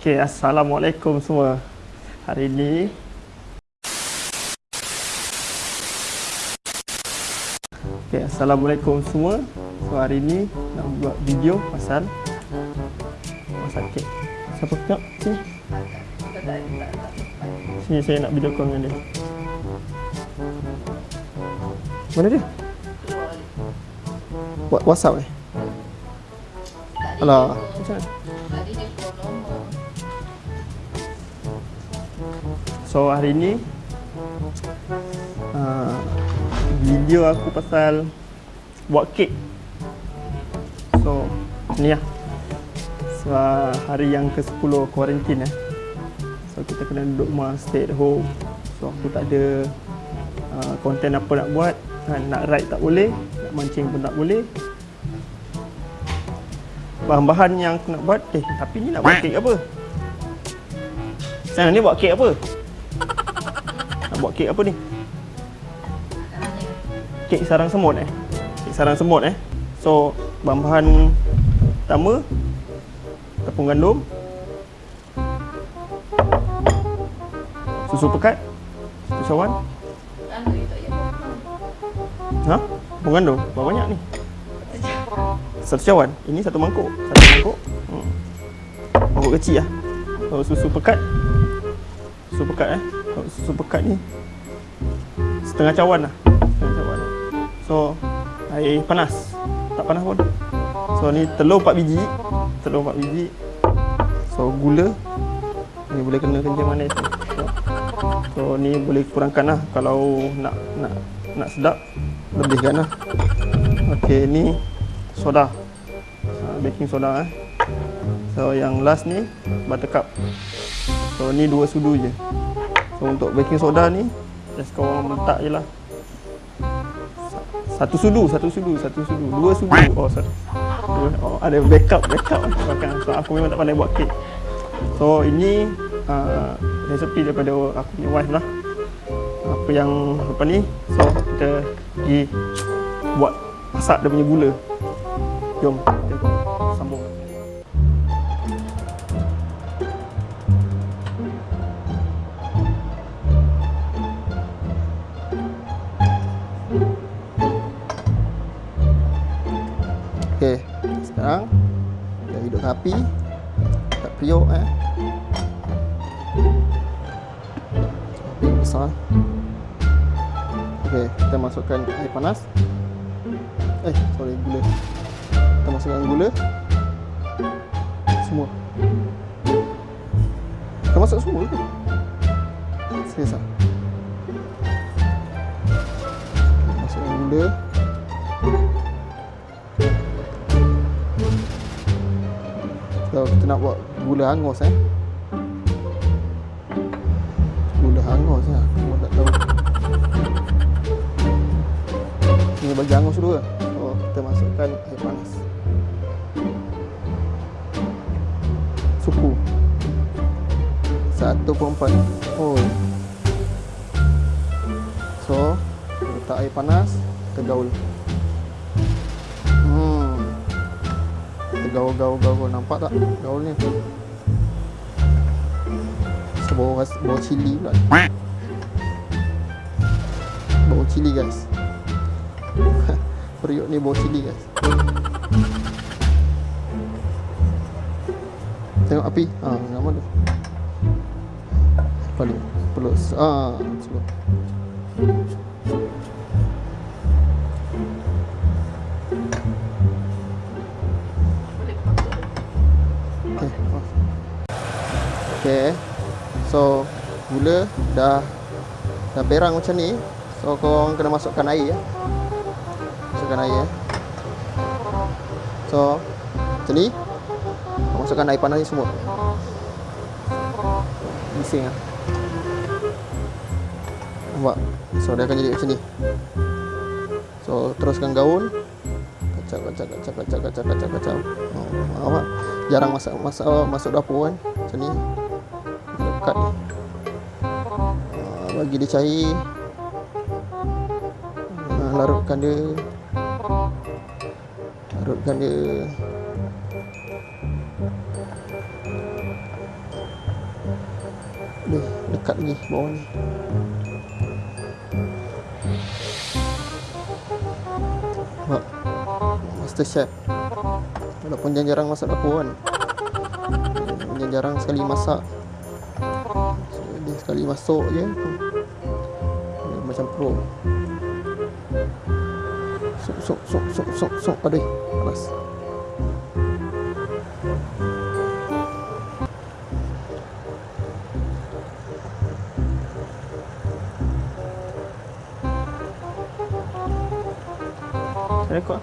Okay, Assalamualaikum semua. Hari ini Okay, Assalamualaikum semua. So hari ini nak buat video pasal masak kek. Siapa tengok sini? Sini saya nak video call dengan dia. Mana dia? Wa- WhatsApp eh? Alah, macam mana? So hari ni uh, video aku pasal buat kek. So ni lah. So, hari yang ke-10 kuarantin eh. So kita kena duduk rumah stay at home. So aku tak ada uh, konten apa nak buat. Uh, nak ride tak boleh, nak mancing pun tak boleh. Bahan-bahan yang aku nak buat, eh tapi ni nak buat kek apa? Sana ni buat kek apa? Buat kek apa ni? Kek sarang semut eh. Kek sarang semut eh. So, bahan-bahan pertama tepung gandum. Susu pekat. Cawan. Ha? Tepung gandum. Berapa banyak ni? Satu cawan. Ini satu mangkuk. Satu mangkuk. Hmm. Mangkuk kecil lah. So, susu pekat. Susu pekat eh. Susu pekat ni setengah cawan lah. Setengah cawan. So, air panas. Tak panas pun. So, ni telur 4 biji. Telur 4 biji. So, gula. Ni boleh kena kencing manis ni. So, so, ni boleh kurangkan lah. Kalau nak nak nak sedap, lebihkan lah. Okey, ni soda. Uh, baking soda eh. So, yang last ni buttercup. So, ni dua sudu je. So, untuk baking soda ni, just kau letak je lah. Satu sudu, satu sudu, satu sudu, dua sudu. Oh. Dua, oh, ada backup, backup. Makan. So, aku memang tak pandai buat kek. So, ini uh, resepi daripada aku punya wife lah. Apa yang apa ni? So, kita pergi buat masak dia punya gula. Jom, kita sambung. Sekarang kita hidup api. Tak periuk eh. Api besar. Okey, kita masukkan air panas. Eh, sorry, gula. Kita masukkan gula. Semua. Kita masuk semua? Serius ah? Masukkan gula. So, kita nak buat gula hangus eh. Gula hangus lah. Aku tak tahu. Ni bagi hangus dulu lah. So, kita masukkan air panas. Suku. 1.4 Oh. So, letak air panas, kita gaul. Kita gaul, gaul, gaul. Nampak tak gaul ni? Sebau, ras- bau cili pula. Bau cili guys. Periuk ni bau cili guys. Tengok api. Ha, nama tu. Paling perlu ah slow. Okay. So gula dah dah berang macam ni. So kau orang kena masukkan air ya. Masukkan air ya. So macam ni. Masukkan air panas ni semua. Bising lah. Nampak? So dia akan jadi macam ni. So teruskan gaul. Kacau kacau kacau kacau kacau kacau kacau. Oh, nampak? Jarang masak masak masuk dapur kan. Macam ni. Dekat ni. Ah, bagi dia cair. Ah, larutkan dia. Larutkan dia. Boleh dekat lagi bawah ni. Nampak? Master Chef. Walaupun jarang masak dapur kan. Jarang sekali masak. Sekali masuk je. Dia macam pro. Sok sok sok sok sok sok. Aduh, panas. Rekod.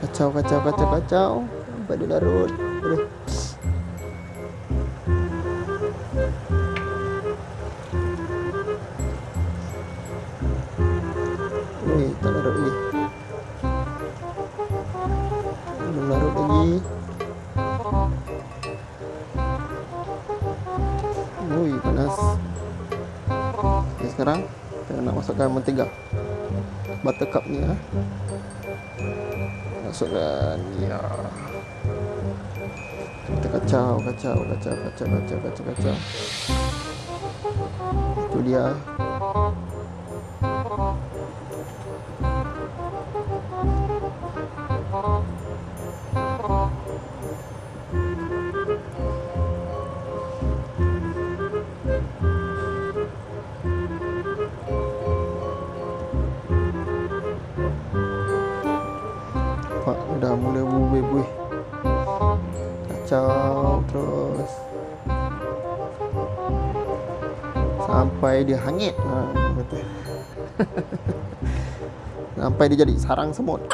Kacau, kacau, kacau, kacau. Sampai dia larut. Aduh. Weh, tak larut lagi. Lagi. Ui, panas. Okay, sekarang kita nak masukkan mentega. Buttercup ni ah. Masukkan ya. Kacau, kacau, kacau, kacau, kacau, kacau, kacau. Itu dia. Sampai dia hangit. Ha, betul. Sampai dia jadi sarang semut.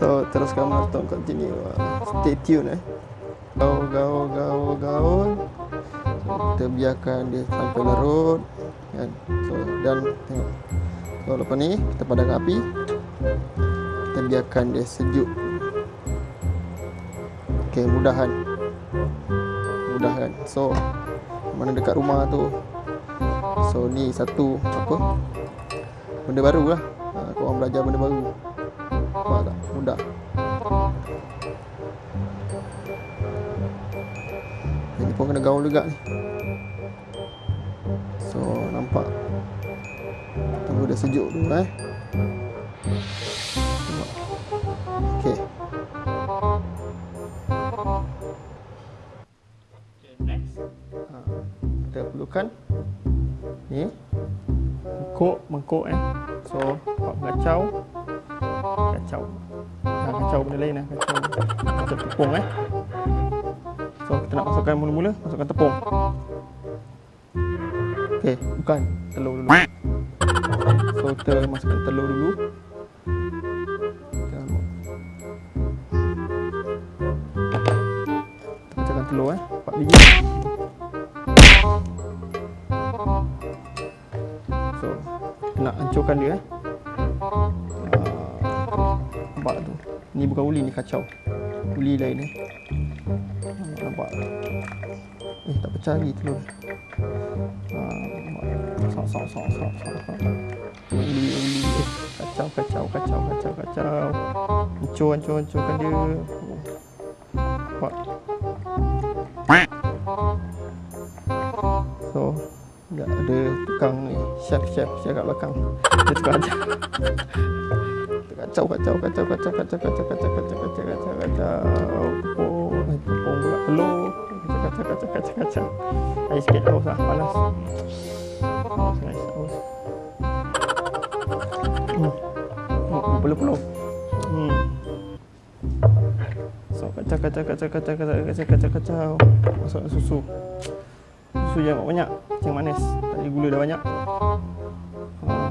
So teruskan menonton continue. Stay tune eh. Gaul, gaul, gaul, gaul. So, Kita biarkan dia sampai larut kan? So dan tengok. So lepas ni kita padamkan api. Kita biarkan dia sejuk. Okay mudahan Mudahan So Mana dekat rumah tu. So ni satu Apa? Benda baru lah. Ha, Korang belajar benda baru. Nampak tak? Mudah Ini pun kena gaul juga ni. So nampak. Tunggu dia sejuk dulu eh. Perlukan ni mangkuk, mangkuk eh. So, pak kacau. Kacau. Ha, kacau benda lain eh. Kacau. Kacau tepung eh. So, kita nak masukkan mula-mula, masukkan tepung. Okey, bukan telur dulu. So kita masukkan telur dulu Hancurkan dia eh? Ah, Nampak tu? Ni bukan uli ni kacau. Uli lain eh? Ah, Nampak Eh tak pecah lagi telur. Ah, sok sok sok sok sok. Uli uli. Eh, kacau kacau kacau kacau kacau. Hancur hancur hancurkan dia chef chef chef kat belakang dia tukang ajar kacau kacau kacau kacau kacau kacau kacau kacau kacau kacau kacau tepung eh, tepung pula telur kacau kacau kacau kacau kacau air sikit haus lah panas haus guys haus Hmm. Oh, peluh-peluh. Hmm. So, kacau, kacau, kacau, kacau, kacau, kacau, kacau, kacau. Masuk susu. Susu jangan banyak. Yang manis. Tadi gula dah banyak.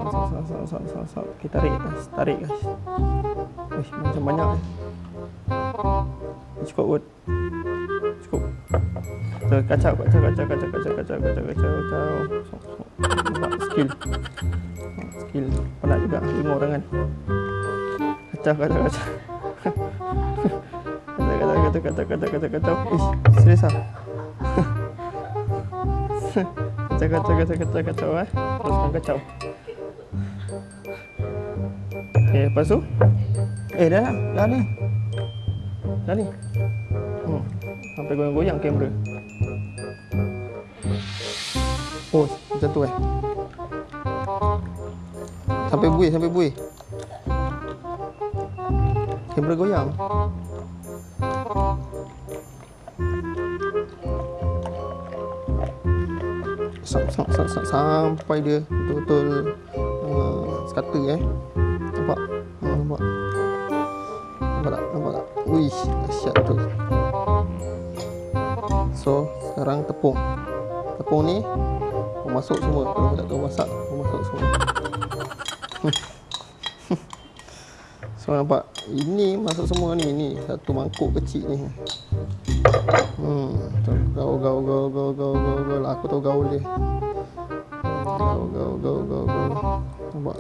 Sok, sok, sok, sok. Okay, tarik guys. Tarik guys. Uish, macam banyak. eh. Cukup kot. Cukup. So, kacau, kacau, kacau, kacau, kacau, kacau, kacau, kacau, kacau. Sok, sok. Nampak skill. Skill penat juga lima orang kan. Kacau kacau kacau. kacau kacau kacau kacau kacau kacau kacau. Ish, serius ah. Kacau kacau kacau kacau kacau eh. Teruskan kacau. Okay, lepas tu Eh dah dah, dah ni. Dah ni. Hmm. Sampai goyang-goyang kamera. Oh, macam tu eh. Sampai buih, sampai buih. Kamera goyang. Sam, sam, sam, sampai dia betul-betul uh, sekata eh. Nampak? Ha, nampak? Nampak tak? Nampak tak? Wih, dahsyat tu. So, sekarang tepung. Tepung ni masuk semua Kalau tak tahu masak masuk semua So nampak Ini masuk semua ni Ni satu mangkuk kecil ni Hmm Gaul gaul gaul gaul gaul gaul gaul. Aku tahu gaul dia. Gaul gaul gaul gaul gaul. Nampak?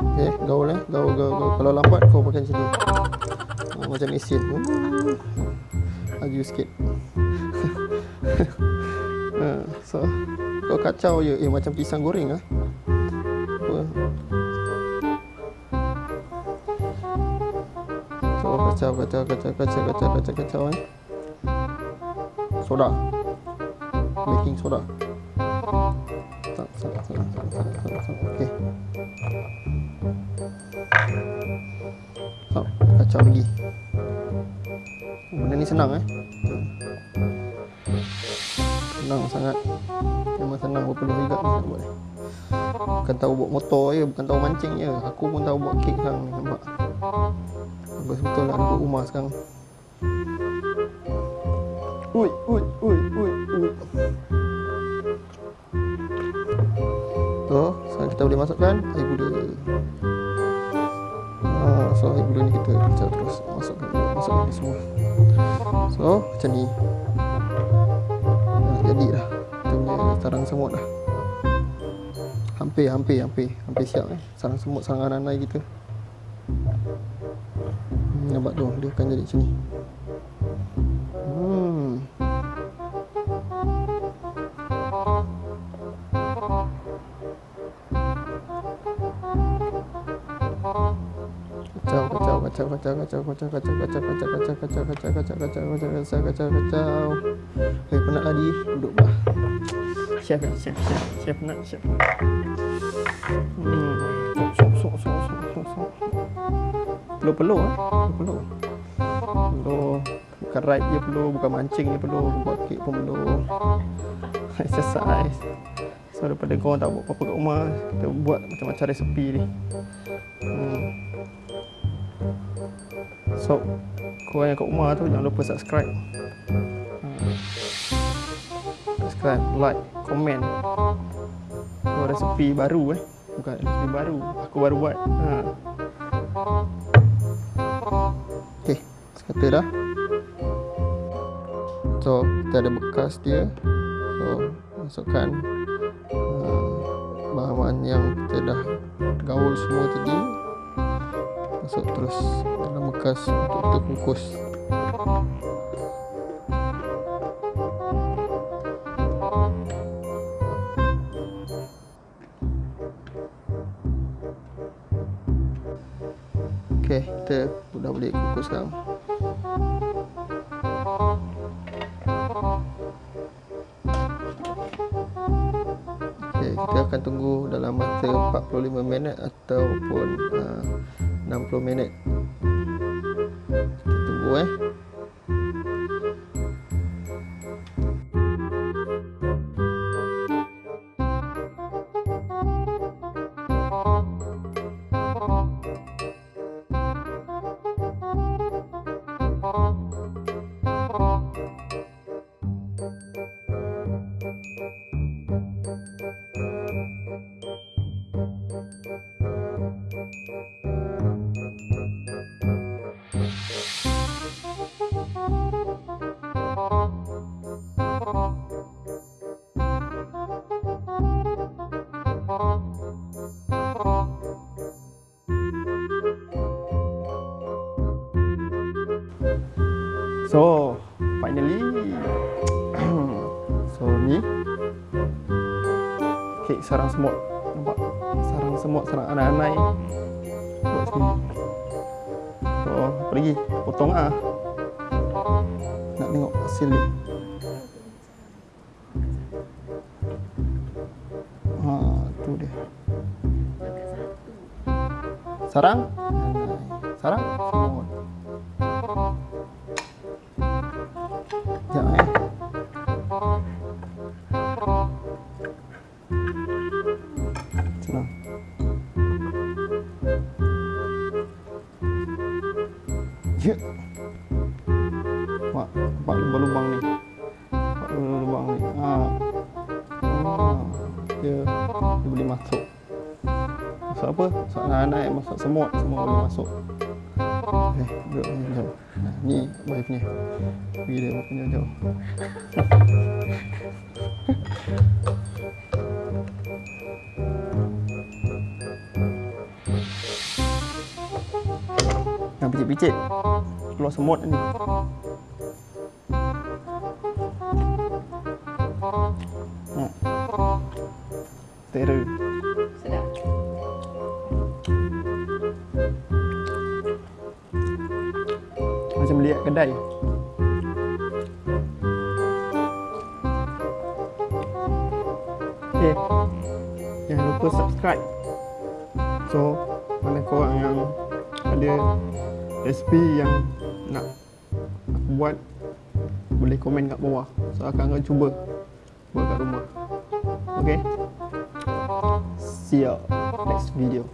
Okay gaul eh? Gaul gaul gaul. Kalau lambat kau pakai macam ni ha, Macam mesin hmm. Laju sikit. Ha, so kau kacau je. Eh macam pisang goreng ah. apa so kacau kacau kacau kacau kacau kacau kacau eh. Soda. Baking soda. Okey. So kacau lagi. Benda ni senang eh. Senang sangat. Memang senang berpeluh juga ni nak buat bukan tahu buat motor je bukan tahu mancing je. Aku pun tahu buat kek sekarang ni nampak betul lah duduk rumah sekarang. Ui ui ui ui ui. So sekarang kita boleh masukkan air gula. Ah, so air gula ni kita kacau terus masukkan masukkan ni semua. So macam ni. Jadi dah. Kita punya sarang semut dah. Hampir hampir hampir. Hampir siap eh sarang semut sarang ananai kita akan jadi macam ni hmm kacau kacau kacau kacau kacau kacau kacau kacau kacau kacau kacau kacau kacau kacau kacau kacau kacau kacau Hei penat Adi duduk bah chef ya chef chef chef penat chef hmm sok sok sok sok sok sok perlu perlu eh perlu perlu bukan ride je perlu bukan mancing je perlu buat kek pun perlu exercise so daripada kau tak buat apa-apa kat rumah kita buat macam-macam resepi ni hmm. So, korang yang kat rumah tu jangan lupa subscribe. Hmm. Subscribe, like, komen. Oh, resepi baru eh. Bukan resepi baru. Aku baru buat. Ha. Sekata dah. So, kita ada bekas dia. So, masukkan uh, bahan-bahan yang kita dah gaul semua tadi masuk terus dalam bekas untuk kita kukus ok kita dah boleh kukus sekarang tunggu dalam masa 45 minit ataupun uh, 60 minit. Kita tunggu eh So, finally. so, ni. Kek sarang semut. Nampak? Sarang semut, sarang anai-anai. Lagi potong ah. Nak tengok hasil dia. Ha tu dia. Sarang? Sarang Nampak, lubang-lubang ni. Nampak lubang-lubang ni. Ha. Dia, dia boleh masuk. Masuk apa? Masuk naik-naik, masuk semut. Semua boleh masuk. Eh, duduk ni jauh. Ni boy punya Pergi dia punya jauh. Yang picit-picit. Keluar semut ni Terror. Sedap. Macam beli kat kedai. Okay Jangan lupa subscribe. So Mana korang yang Ada Resipi yang Nak Aku buat Boleh komen kat bawah. So akan akan cuba Buat kat rumah. Okay See you Next video